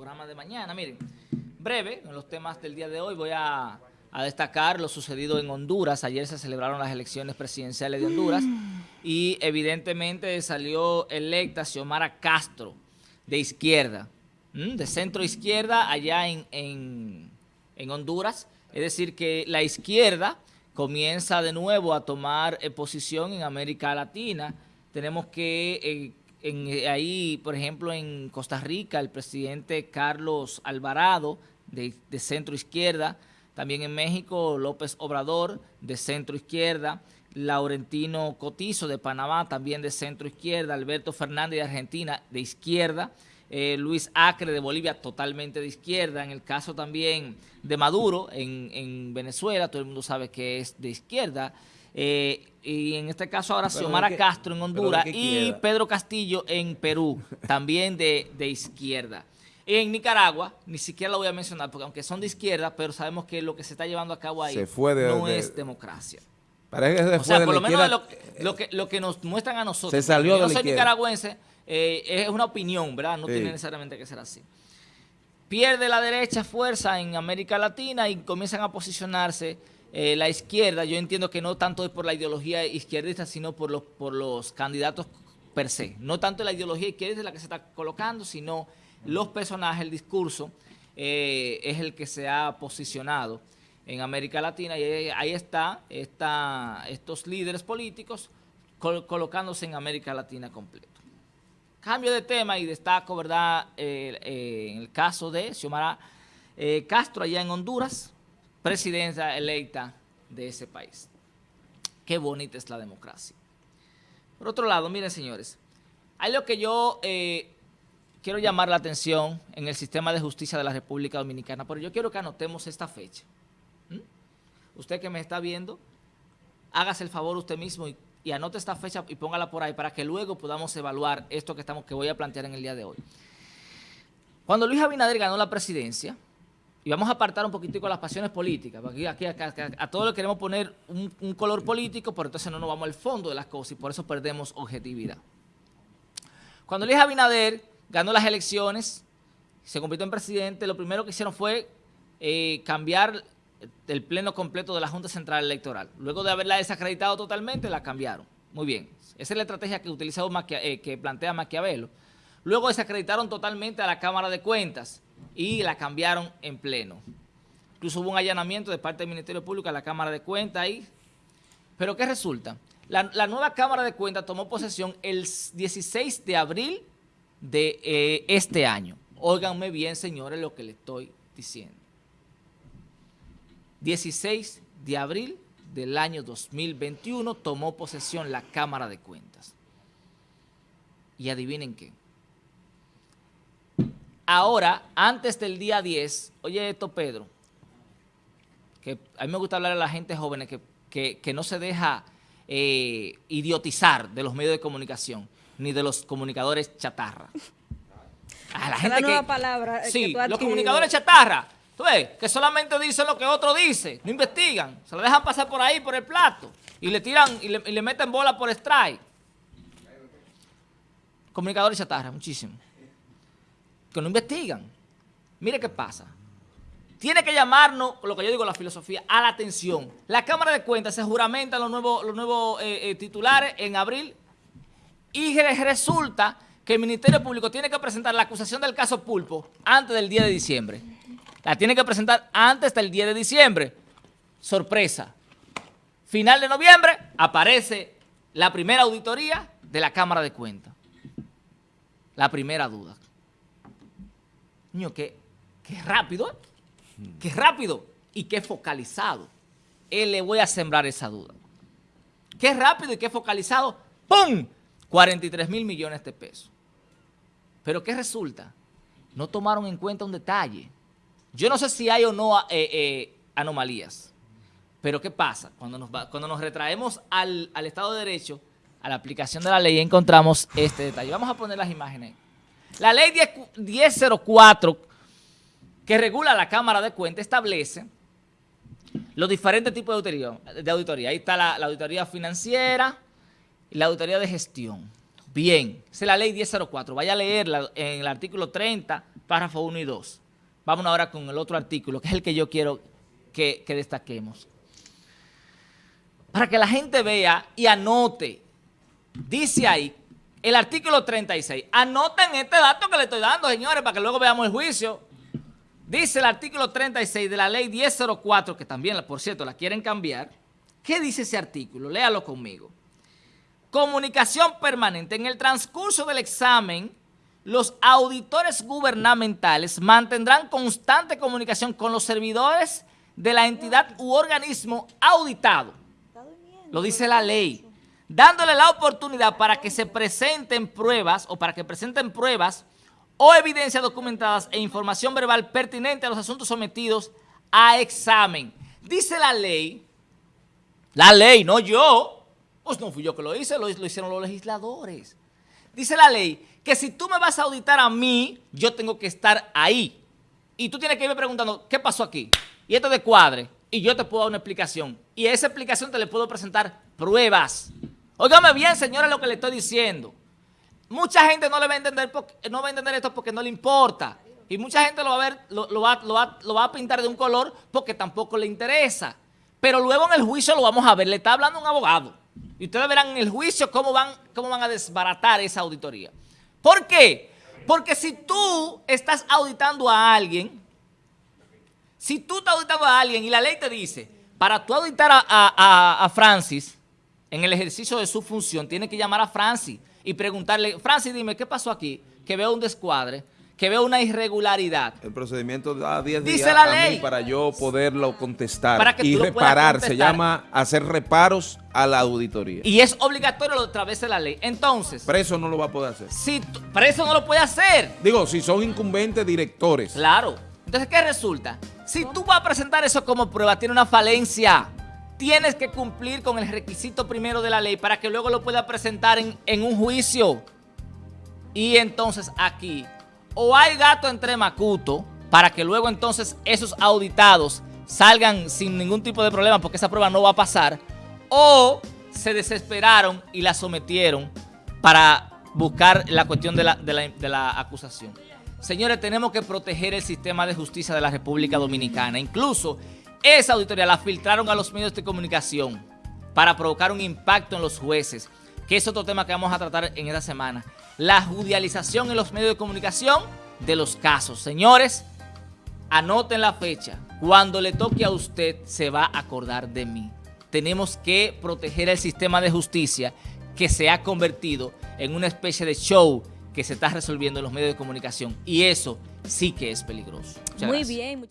programa de mañana. Miren, breve, en los temas del día de hoy voy a, destacar lo sucedido en Honduras. Ayer se celebraron las elecciones presidenciales de Honduras y evidentemente salió electa Xiomara Castro, de izquierda, de centro izquierda allá en, en, Honduras. Es decir, que la izquierda comienza de nuevo a tomar eh, posición en América Latina. Tenemos que eh, en, ahí, por ejemplo, en Costa Rica, el presidente Carlos Alvarado, de, centro izquierda, también en México, López Obrador, de centro izquierda, Laurentino Cotizo, de Panamá, también de centro izquierda, Alberto Fernández, de Argentina, de izquierda, eh, Luis Acre, de Bolivia, totalmente de izquierda, en el caso también de Maduro, en, en Venezuela, todo el mundo sabe que es de izquierda, eh, y en este caso ahora Xiomara Castro en Honduras y Pedro Castillo en Perú, también de, izquierda. En Nicaragua, ni siquiera lo voy a mencionar, porque aunque son de izquierda, pero sabemos que lo que se está llevando a cabo ahí no es democracia. o sea, por lo menos lo, que, lo que nos muestran a nosotros. Se salió yo no soy nicaragüense, eh, es una opinión, ¿verdad? No tiene necesariamente que ser así. Pierde la derecha fuerza en América Latina y comienzan a posicionarse eh, la izquierda, yo entiendo que no tanto es por la ideología izquierdista, sino por los, por los candidatos per se. No tanto la ideología izquierdista la que se está colocando, sino los personajes, el discurso, eh, es el que se ha posicionado en América Latina y ahí está, está estos líderes políticos colocándose en América Latina completo. Cambio de tema y destaco, ¿verdad?, eh, el caso de Xiomara Castro allá en Honduras, presidenta electa de ese país. Qué bonita es la democracia. Por otro lado, miren señores, hay lo que yo eh, quiero llamar la atención en el sistema de justicia de la República Dominicana, pero yo quiero que anotemos esta fecha. ¿Mm? Usted que me está viendo, hágase el favor usted mismo y, y, anote esta fecha y póngala por ahí para que luego podamos evaluar esto que, estamos, que voy a plantear en el día de hoy. Cuando Luis Abinader ganó la presidencia, y vamos a apartar un poquitico las pasiones políticas, porque aquí, a todos le queremos poner un, color político, pero entonces no nos vamos al fondo de las cosas y por eso perdemos objetividad. Cuando Luis Abinader ganó las elecciones, se convirtió en presidente, lo primero que hicieron fue eh, cambiar el pleno completo de la Junta Central Electoral. Luego de haberla desacreditado totalmente, la cambiaron. Muy bien. Esa es la estrategia que, utilizó eh, que plantea Maquiavelo. Luego desacreditaron totalmente a la Cámara de Cuentas y la cambiaron en pleno. Incluso hubo un allanamiento de parte del Ministerio Público a la Cámara de Cuentas ahí. Pero ¿qué resulta? La, nueva Cámara de Cuentas tomó posesión el 16 de abril de eh, este año. Óiganme bien, señores, lo que le estoy diciendo. 16 de abril del año 2021 tomó posesión la Cámara de Cuentas. Y adivinen qué. Ahora, antes del día 10, oye esto, Pedro, que a mí me gusta hablar a la gente joven que, no se deja eh, idiotizar de los medios de comunicación, ni de los comunicadores chatarra. A la gente nueva palabra sí, los comunicadores chatarra, tú ves, que solamente dicen lo que otro dice, no investigan, se lo dejan pasar por ahí, por el plato, y le tiran, y le, meten bola por strike. Comunicadores chatarra, muchísimo que no investigan. Mire qué pasa. Tiene que llamarnos, lo que yo digo, la filosofía, a la atención. La Cámara de Cuentas se juramenta los nuevos, los nuevos eh, eh, titulares en abril y resulta que el Ministerio Público tiene que presentar la acusación del caso Pulpo antes del día de diciembre. La tiene que presentar antes del día de diciembre. Sorpresa. Final de noviembre aparece la primera auditoría de la Cámara de Cuentas. La primera duda. Niño, qué, rápido, qué rápido y qué focalizado. Él le voy a sembrar esa duda. Qué rápido y qué focalizado. ¡Pum! 43 mil millones de pesos. Pero ¿qué resulta? No tomaron en cuenta un detalle. Yo no sé si hay o no eh, eh, anomalías. Pero ¿qué pasa? Cuando nos, cuando nos retraemos al, al Estado de Derecho, a la aplicación de la ley, encontramos este detalle. Vamos a poner las imágenes. La ley 1004 que regula la Cámara de Cuentas establece los diferentes tipos de auditoría. De auditoría. Ahí está la, auditoría financiera y la auditoría de gestión. Bien, esa es la ley 1004. Vaya a leerla en el artículo 30, párrafo 1 y 2. Vamos ahora con el otro artículo, que es el que yo quiero que, que destaquemos. Para que la gente vea y anote. Dice ahí, el artículo 36. Anoten este dato que le estoy dando, señores, para que luego veamos el juicio. Dice el artículo 36 de la ley 1004, que también, por cierto, la quieren cambiar. ¿Qué dice ese artículo? Léalo conmigo. Comunicación permanente. En el transcurso del examen, los auditores gubernamentales mantendrán constante comunicación con los servidores de la entidad u organismo auditado. Lo dice la ley. Dándole la oportunidad para que se presenten pruebas o para que presenten pruebas o evidencias documentadas e información verbal pertinente a los asuntos sometidos a examen. Dice la ley, la ley, no yo, pues no fui yo que lo hice, lo, lo hicieron los legisladores. Dice la ley que si tú me vas a auditar a mí, yo tengo que estar ahí. Y tú tienes que irme preguntando, ¿qué pasó aquí? Y esto de cuadre. Y yo te puedo dar una explicación. Y a esa explicación te le puedo presentar pruebas. Óigame bien, señora, lo que le estoy diciendo. Mucha gente no le va a entender, va a entender esto porque no le importa. Y mucha gente lo va a pintar de un color porque tampoco le interesa. Pero luego en el juicio lo vamos a ver. Le está hablando un abogado. Y ustedes verán en el juicio cómo cómo van a desbaratar esa auditoría. ¿Por qué? Porque si tú estás auditando a alguien, si tú estás auditando a alguien y la ley te dice, para tú auditar a, a, a Francis en el ejercicio de su función, tienes que llamar a Francis y preguntarle, Francis, dime, ¿qué pasó aquí? Que veo un descuadre, que veo una irregularidad. El procedimiento da 10 días la ley. para yo poderlo contestar para que y reparar. Se llama hacer reparos a la auditoría. Y es obligatorio a través de la ley. Entonces... Preso no lo va a poder hacer. Si preso no lo puede hacer. Digo, si son incumbentes directores. Claro. Entonces, ¿qué resulta? Si tú vas a presentar eso como prueba, tiene una falencia tienes que cumplir con el requisito primero de la ley para que luego lo pueda presentar en, un juicio. Y entonces aquí, o hay gato entre macuto, para que luego entonces esos auditados salgan sin ningún tipo de problema porque esa prueba no va a pasar, o se desesperaron y la sometieron para buscar la cuestión de la, de la acusación. Señores, tenemos que proteger el sistema de justicia de la República Dominicana. Incluso esa auditoría la filtraron a los medios de comunicación para provocar un impacto en los jueces, que es otro tema que vamos a tratar en esta semana. La judicialización en los medios de comunicación de los casos. Señores, anoten la fecha. Cuando le toque a usted, se va a acordar de mí. Tenemos que proteger el sistema de justicia que se ha convertido en una especie de show que se está resolviendo en los medios de comunicación. Y eso sí que es peligroso. Muy bien.